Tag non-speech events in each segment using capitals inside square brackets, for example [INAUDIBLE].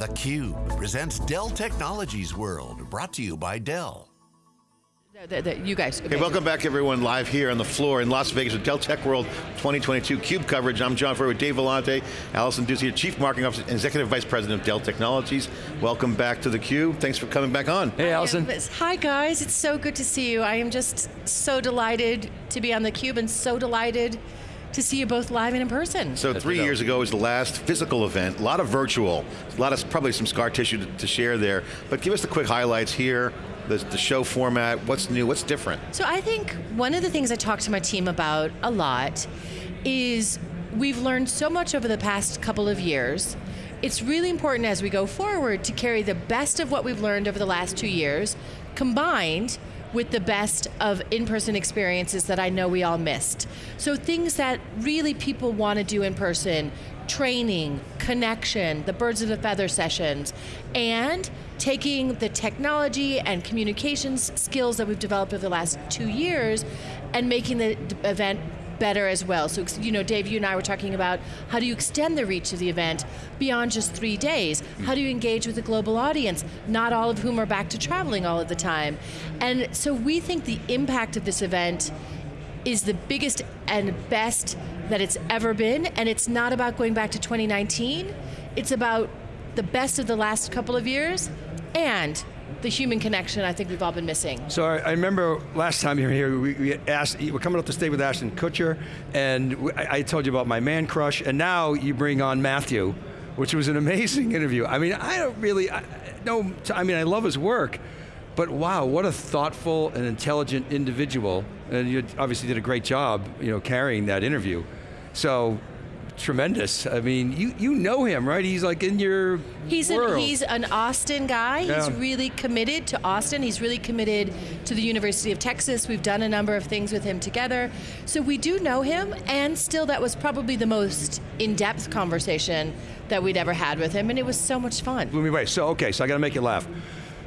theCUBE presents Dell Technologies World, brought to you by Dell. The, the, you guys. Hey, welcome back everyone live here on the floor in Las Vegas with Dell Tech World 2022 CUBE coverage. I'm John Furrier with Dave Vellante, Allison Dew, Chief Marketing Officer and Executive Vice President of Dell Technologies. Welcome back to the Cube. Thanks for coming back on. Hey Allison. Hi guys, it's so good to see you. I am just so delighted to be on the Cube and so delighted to see you both live and in person. So three years ago was the last physical event, a lot of virtual, a lot of probably some scar tissue to, to share there, but give us the quick highlights here, the, the, show format, what's new, what's different? So I think one of the things I talk to my team about a lot is we've learned so much over the past couple of years. It's really important as we go forward to carry the best of what we've learned over the last two years, combined with the best of in-person experiences that I know we all missed. So things that really people want to do in person, training, connection, the birds of a feather sessions, and taking the technology and communications skills that we've developed over the last two years and making the event better as well. So, you know, Dave, you and I were talking about how do you extend the reach of the event beyond just three days? Hmm. How do you engage with a global audience, not all of whom are back to traveling all of the time? And so we think the impact of this event is the biggest and best that it's ever been, and it's not about going back to 2019, it's about the best of the last couple of years, and the human connection I think we've all been missing. So I, I remember last time you were here, we, we asked, we're coming up to stay with Ashton Kutcher, and I, I, told you about my man crush, and now you bring on Matthew, which was an amazing interview. I mean, I don't really, I, no, I mean, I love his work, but wow, what a thoughtful and intelligent individual, and you obviously did a great job, you know, carrying that interview. So tremendous. I mean, you you know him, right? He's like in your he's world. An, he's an Austin guy. Yeah. He's really committed to Austin. He's really committed to the University of Texas. We've done a number of things with him together. So we do know him, and still that was probably the most in-depth conversation that we'd ever had with him, and it was so much fun. Blew me away. So, okay, so I got to make you laugh.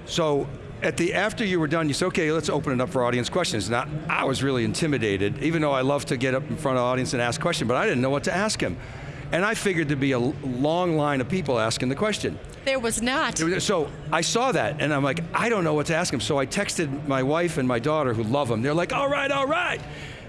So at the after you were done, you said, okay, let's open it up for audience questions. Now, I was really intimidated, even though I love to get up in front of the audience and ask questions, but I didn't know what to ask him. And I figured there'd be a long line of people asking the question. There was not. So I saw that, and I'm like, I don't know what to ask him. So I texted my wife and my daughter, who love him. They're like, all right, all right.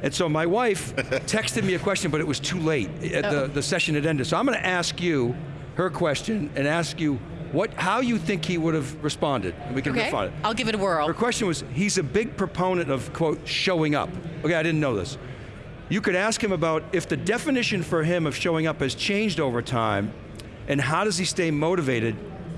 And so my wife [LAUGHS] texted me a question, but it was too late. Oh. The, the session had ended. So I'm going to ask you her question and ask you what, how you think he would have responded. We can okay. refine it. I'll give it a whirl. Her question was, he's a big proponent of, quote, showing up. Okay, I didn't know this. You could ask him about if the definition for him of showing up has changed over time, and how does he stay motivated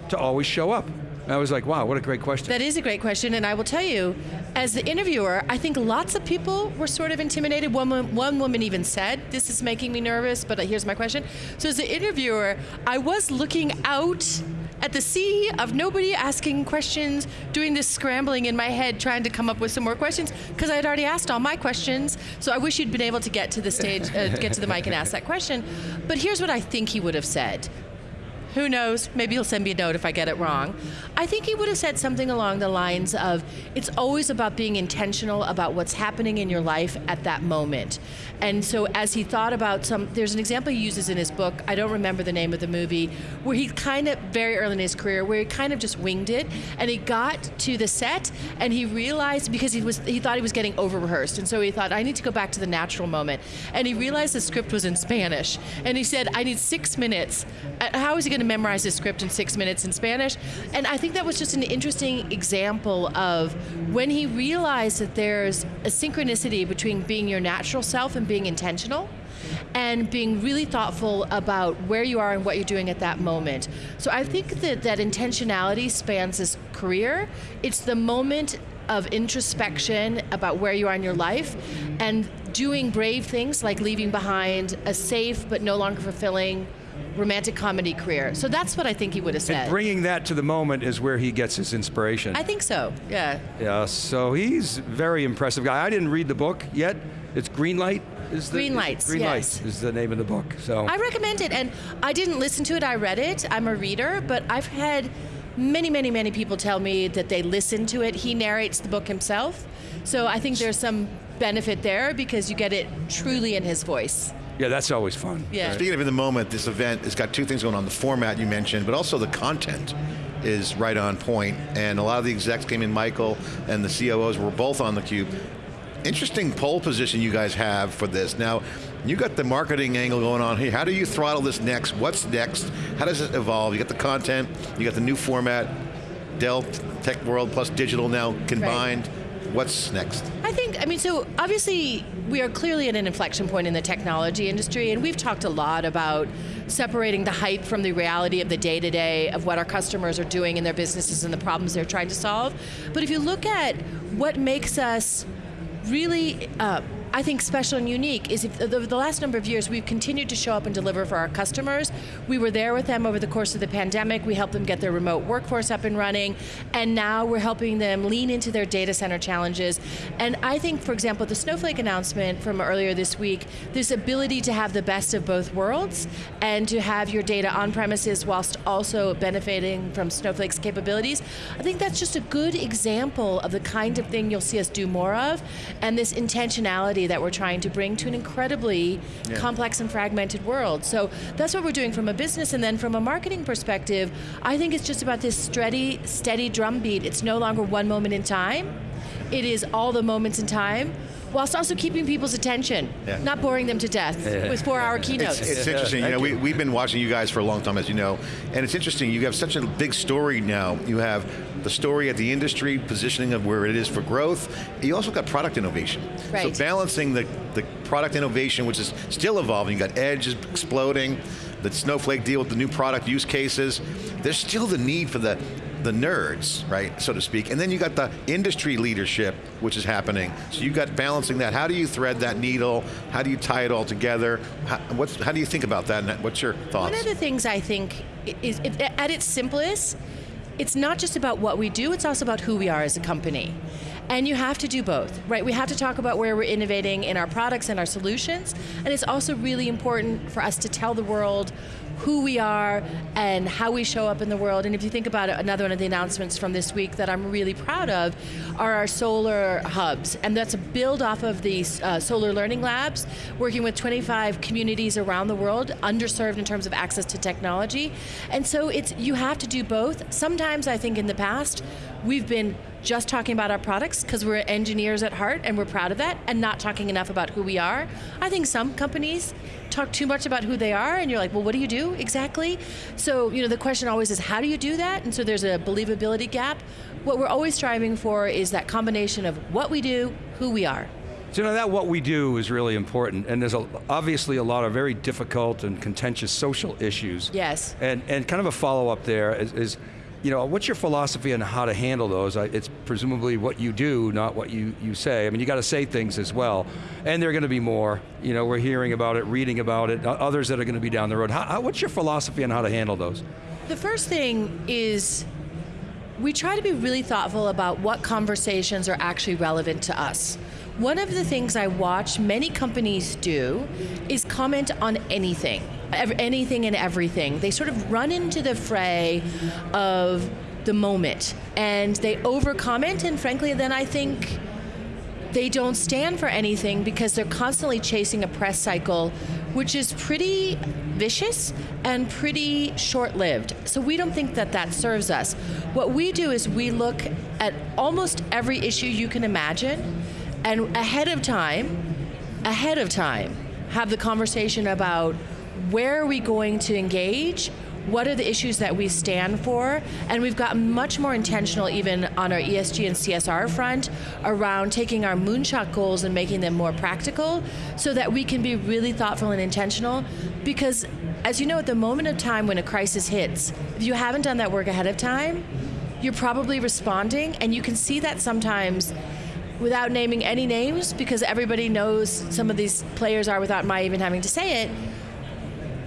to always show up? And I was like, wow, what a great question. That is a great question, and I will tell you, as the interviewer, I think lots of people were sort of intimidated. One, one woman even said, this is making me nervous, but uh, here's my question. So as the interviewer, I was looking out at the sea of nobody asking questions, doing this scrambling in my head, trying to come up with some more questions, because I had already asked all my questions, so I wish you'd been able to get to the stage, uh, get to the mic and ask that question. But here's what I think he would have said. Who knows, maybe he'll send me a note if I get it wrong. I think he would have said something along the lines of, it's always about being intentional about what's happening in your life at that moment. And so as he thought about some, there's an example he uses in his book, I don't remember the name of the movie, where he kind of, very early in his career, where he kind of just winged it, and he got to the set, and he realized, because he was, he thought he was getting over-rehearsed, and so he thought, I need to go back to the natural moment. And he realized the script was in Spanish, and he said, I need six minutes. Uh, how is he going to memorize the script in six minutes in Spanish. And I think that was just an interesting example of when he realized that there's a synchronicity between being your natural self and being intentional and being really thoughtful about where you are and what you're doing at that moment. So I think that that intentionality spans his career. It's the moment of introspection about where you are in your life and doing brave things like leaving behind a safe but no longer fulfilling romantic comedy career. So that's what I think he would have said. And bringing that to the moment is where he gets his inspiration. I think so, yeah. Yeah, so he's very impressive guy. I didn't read the book yet. It's Greenlight? Is the, Green Lights, Green yes. Lights is the name of the book, so. I recommend it, and I didn't listen to it, I read it. I'm a reader, but I've had many, many, many people tell me that they listen to it. He narrates the book himself, so I think there's some benefit there because you get it truly in his voice. Yeah, that's always fun. Yeah. Speaking of in the moment, this event has got two things going on. The format you mentioned, but also the content is right on point. And a lot of the execs came in, Michael and the COOs were both on theCUBE. Interesting pole position you guys have for this. Now, you got the marketing angle going on here. How do you throttle this next? What's next? How does it evolve? You got the content, you got the new format, Dell Tech World plus digital now combined. What's next? I think, I mean, so obviously we are clearly at an inflection point in the technology industry, and we've talked a lot about separating the hype from the reality of the day-to-day of what our customers are doing in their businesses and the problems they're trying to solve. But if you look at what makes us really uh, I think special and unique is if the last number of years we've continued to show up and deliver for our customers. We were there with them over the course of the pandemic. We helped them get their remote workforce up and running, and now we're helping them lean into their data center challenges. And I think, for example, the Snowflake announcement from earlier this week, this ability to have the best of both worlds and to have your data on premises whilst also benefiting from Snowflake's capabilities, I think that's just a good example of the kind of thing you'll see us do more of, and this intentionality that we're trying to bring to an incredibly yeah. complex and fragmented world. So that's what we're doing from a business and then from a marketing perspective, I think it's just about this steady, steady drumbeat. It's no longer one moment in time. It is all the moments in time whilst also keeping people's attention, yeah. not boring them to death yeah. with four-hour keynotes. It's, it's interesting. You know, we, we've been watching you guys for a long time, as you know, and it's interesting. You have such a big story now. You have the story at the industry, positioning of where it is for growth. You also got product innovation. Right. So balancing the, the product innovation, which is still evolving. You got Edge is exploding, the Snowflake deal with the new product use cases. There's still the need for the the nerds, right, so to speak, and then you got the industry leadership, which is happening. So you've got balancing that. How do you thread that needle? How do you tie it all together? How, how do you think about that? What's your thoughts? One of the things I think is, at its simplest, it's not just about what we do, it's also about who we are as a company. And you have to do both, right? We have to talk about where we're innovating in our products and our solutions, and it's also really important for us to tell the world who we are and how we show up in the world. And if you think about it, another one of the announcements from this week that I'm really proud of are our solar hubs. And that's a build off of these uh, solar learning labs, working with 25 communities around the world, underserved in terms of access to technology. And so it's you have to do both. Sometimes I think in the past, we've been just talking about our products because we're engineers at heart and we're proud of that and not talking enough about who we are. I think some companies talk too much about who they are and you're like, well, what do you do exactly? So, you know, the question always is, how do you do that? And so there's a believability gap. What we're always striving for is that combination of what we do, who we are. So you know, that what we do is really important, and there's a, obviously a lot of very difficult and contentious social issues. Yes. And, and kind of a follow-up there is, is you know, what's your philosophy on how to handle those? It's presumably what you do, not what you, you say. I mean, you got to say things as well. And there are going to be more. You know, we're hearing about it, reading about it, others that are going to be down the road. How, what's your philosophy on how to handle those? The first thing is we try to be really thoughtful about what conversations are actually relevant to us. One of the things I watch many companies do is comment on anything, anything and everything. They sort of run into the fray of the moment and they over comment and frankly then I think they don't stand for anything because they're constantly chasing a press cycle which is pretty vicious and pretty short-lived. So we don't think that that serves us. What we do is we look at almost every issue you can imagine and ahead of time, ahead of time, have the conversation about where are we going to engage, what are the issues that we stand for, and we've gotten much more intentional even on our ESG and CSR front around taking our moonshot goals and making them more practical so that we can be really thoughtful and intentional. Because as you know at the moment of time when a crisis hits, if you haven't done that work ahead of time, you're probably responding. And you can see that sometimes without naming any names, because everybody knows some of these players are without my even having to say it,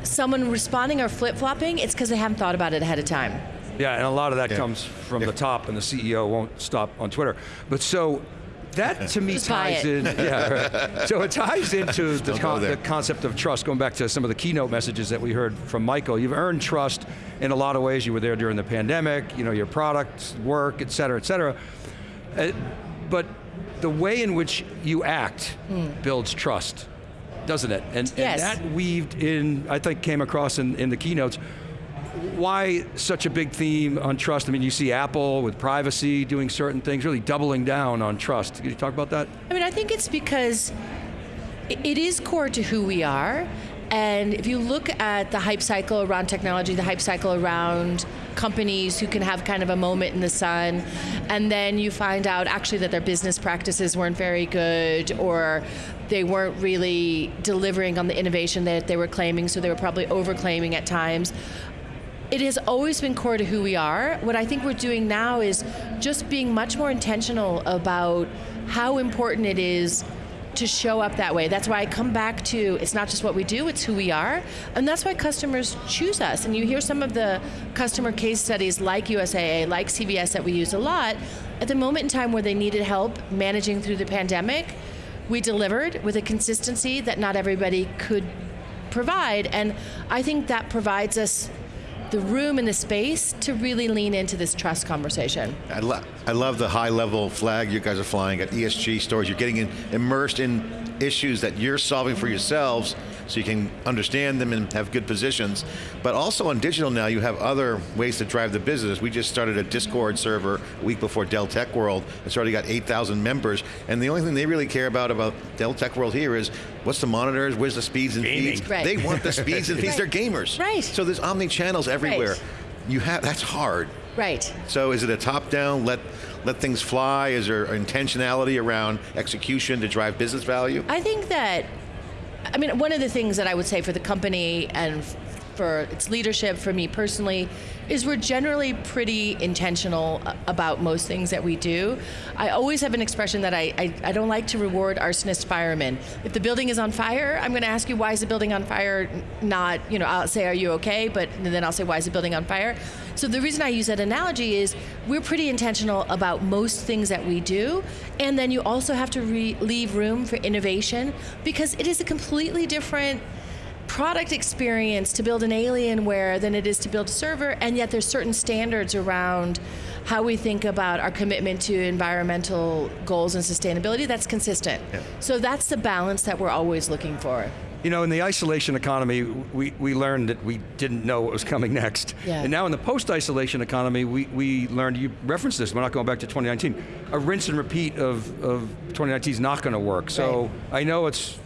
someone responding or flip-flopping, it's because they haven't thought about it ahead of time. Yeah, and a lot of that yeah. comes from yeah. the top, and the CEO won't stop on Twitter. But so, that [LAUGHS] to me ties in, yeah, right. So it ties into the, con the, concept of trust, going back to some of the keynote messages that we heard from Michael. You've earned trust in a lot of ways. You were there during the pandemic, you know, your products, work, et cetera, et cetera. Uh, but the way in which you act mm. builds trust. Doesn't it? And, Yes. and that weaved in, I think came across in, in the keynotes. Why such a big theme on trust? I mean, you see Apple with privacy doing certain things, really doubling down on trust. Can you talk about that? I mean, I think it's because it is core to who we are. And if you look at the hype cycle around technology, the hype cycle around companies who can have kind of a moment in the sun, and then you find out actually that their business practices weren't very good or they weren't really delivering on the innovation that they were claiming, so they were probably overclaiming at times it has always been core to who we are. What I think we're doing now is just being much more intentional about how important it is to show up that way. That's why I come back to it's not just what we do, it's who we are. And that's why customers choose us. And you hear some of the customer case studies like USAA, like CVS that we use a lot. At the moment in time where they needed help managing through the pandemic, we delivered with a consistency that not everybody could provide. And I think that provides us the room and the space to really lean into this trust conversation. I, lo- I love the high level flag you guys are flying at ESG stories. You're getting in, immersed in issues that you're solving for yourselves so you can understand them and have good positions. But also on digital now, you have other ways to drive the business. We just started a Discord server a week before Dell Tech World. It's already got 8,000 members. And the only thing they really care about about Dell Tech World here is what's the monitors, where's the speeds and Gaming. feeds. Right. They want the speeds and [LAUGHS] feeds. They're gamers. Right. So there's omni channels everywhere. Right. You have that's hard. Right. So is it a top-down, let let things fly? Is there intentionality around execution to drive business value? I think that, I mean, one of the things that I would say for the company and for its leadership, for me personally, is we're generally pretty intentional about most things that we do. I always have an expression that I, I, I don't like to reward arsonist firemen. If the building is on fire, I'm going to ask you, why is the building on fire? Not, you know, I'll say, are you okay? But then I'll say, why is the building on fire? So the reason I use that analogy is we're pretty intentional about most things that we do, and then you also have to re- leave room for innovation because it is a completely different product experience to build an Alienware than it is to build a server, and yet there's certain standards around how we think about our commitment to environmental goals and sustainability that's consistent. So that's the balance that we're always looking for. You know, in the isolation economy, we, we learned that we didn't know what was coming next. Yeah. And now in the post-isolation economy, we, we learned, you referenced this, we're not going back to 2019, a rinse and repeat of, of 2019 is not going to work. So I know it's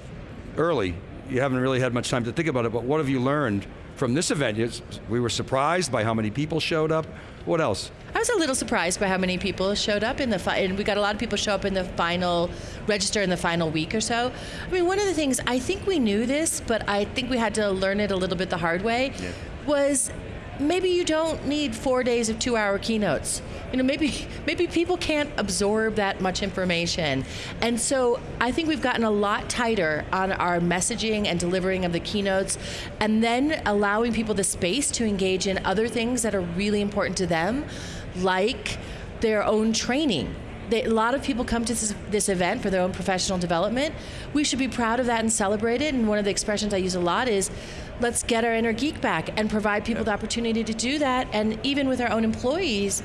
early, you haven't really had much time to think about it, but what have you learned from this event? We were surprised by how many people showed up. What else? I was a little surprised by how many people showed up in the fi- and we got a lot of people show up in the final register in the final week or so. I mean, one of the things I think we knew this, but I think we had to learn it a little bit the hard way. Was maybe you don't need four days of two-hour keynotes. You know, maybe maybe people can't absorb that much information, and so I think we've gotten a lot tighter on our messaging and delivering of the keynotes, and then allowing people the space to engage in other things that are really important to them, like their own training. They, a lot of people come to this, this event for their own professional development. We should be proud of that and celebrate it. And one of the expressions I use a lot is, let's get our inner geek back and provide people the opportunity to do that. And even with our own employees,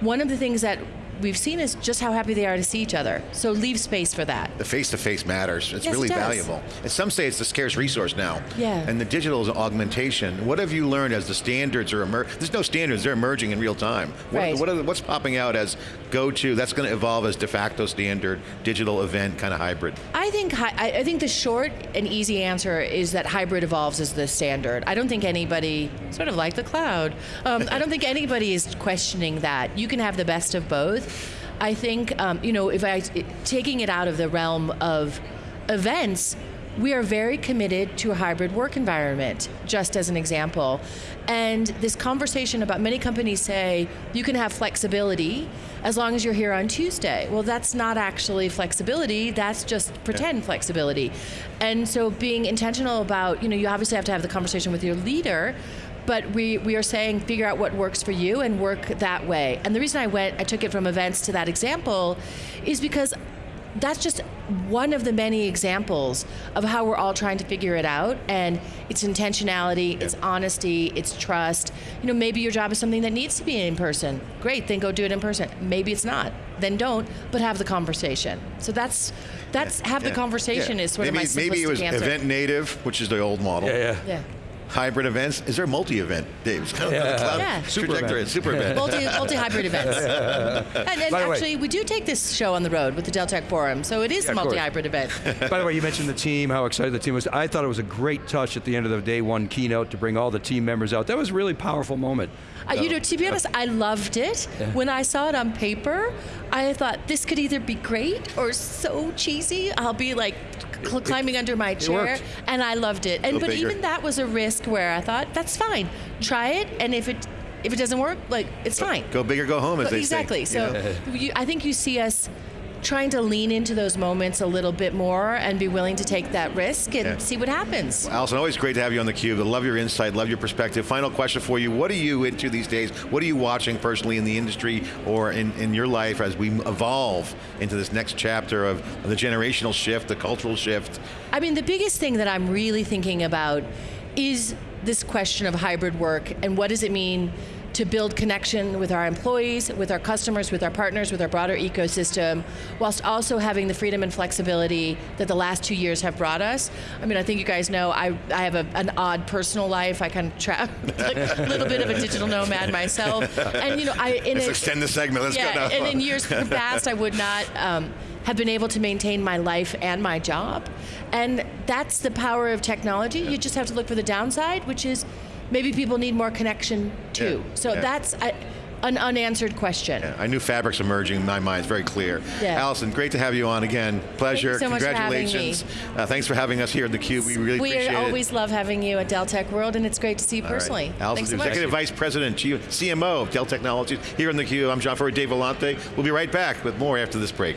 one of the things that we've seen is just how happy they are to see each other. So leave space for that. The face-to-face matters. It's Yes, it really does. valuable. And some say it's the scarce resource now. Yeah. And the digital is an augmentation. What have you learned as the standards are emerging? There's no standards, they're emerging in real time. What, Right. what the, what's popping out as go-to, that's going to evolve as de facto standard, digital event, kind of hybrid? I think I think the short and easy answer is that hybrid evolves as the standard. I don't think anybody, sort of like the cloud, um, I don't think anybody is questioning that. You can have the best of both. I think um, you know if I taking it out of the realm of events. We are very committed to a hybrid work environment, just as an example. And this conversation about many companies say you can have flexibility as long as you're here on Tuesday. Well, that's not actually flexibility, that's just pretend flexibility. And so being intentional about, you know, you obviously have to have the conversation with your leader, but we, we are saying figure out what works for you and work that way. And the reason I went, I took it from events to that example is because that's just one of the many examples of how we're all trying to figure it out. And it's intentionality, it's honesty, it's trust. You know, maybe your job is something that needs to be in person. Great, then go do it in person. Maybe it's not. Then don't, but have the conversation. So that's that's have the conversation Yeah. is sort maybe, of my Maybe it was answer. event native, which is the old model. Yeah, yeah. Yeah. Hybrid events. Is there a multi-event, Dave? It's kind of Yeah. the cloud Yeah. Super trajectory. event. Super event. multi multi hybrid events. [LAUGHS] And, and By the way- actually, we do take this show on the road with the Dell Tech Forum, so it is Yeah, a multi hybrid event. [LAUGHS] By the way, you mentioned the team, how excited the team was. I thought it was a great touch at the end of the day one keynote to bring all the team members out. That was a really powerful moment. Uh, you know, to be honest, I loved it. When I saw it on paper, I thought this could either be great or so cheesy. I'll be like cl- climbing under my chair, and I loved it. And but bigger. even that was a risk where I thought that's fine, try it, and if it if it doesn't work, like it's fine. Go big or go home, as they exactly. say. you So know? you, I think you see us trying to lean into those moments a little bit more and be willing to take that risk and Yeah. see what happens. Allison, always great to have you on theCUBE. I love your insight, love your perspective. Final question for you. What are you into these days? What are you watching personally in the industry or in, in your life as we evolve into this next chapter of, of the generational shift, the cultural shift? I mean, the biggest thing that I'm really thinking about is this question of hybrid work and what does it mean to build connection with our employees, with our customers, with our partners, with our broader ecosystem, whilst also having the freedom and flexibility that the last two years have brought us. I mean, I think you guys know I, I have a, an odd personal life. I kind of trap like [LAUGHS] a little bit of a digital nomad myself, and you know, I in Let's a- extend the segment, let's yeah, go now. and in years [LAUGHS] past, I would not um, have been able to maintain my life and my job. And that's the power of technology. You just have to look for the downside, which is maybe people need more connection too. Yeah, So yeah. that's a, an unanswered question. I knew fabrics emerging in my mind, it's very clear. Yeah. Allison, great to have you on again. Pleasure, so much for congratulations. Uh, thanks for having us here at theCUBE, we really we appreciate it. We always love having you at Dell Tech World, and it's great to see you All right. personally. Allison, Thanks so much. Executive Vice President, CMO of Dell Technologies, here on theCUBE. I'm John Furrier, Dave Vellante. We'll be right back with more after this break.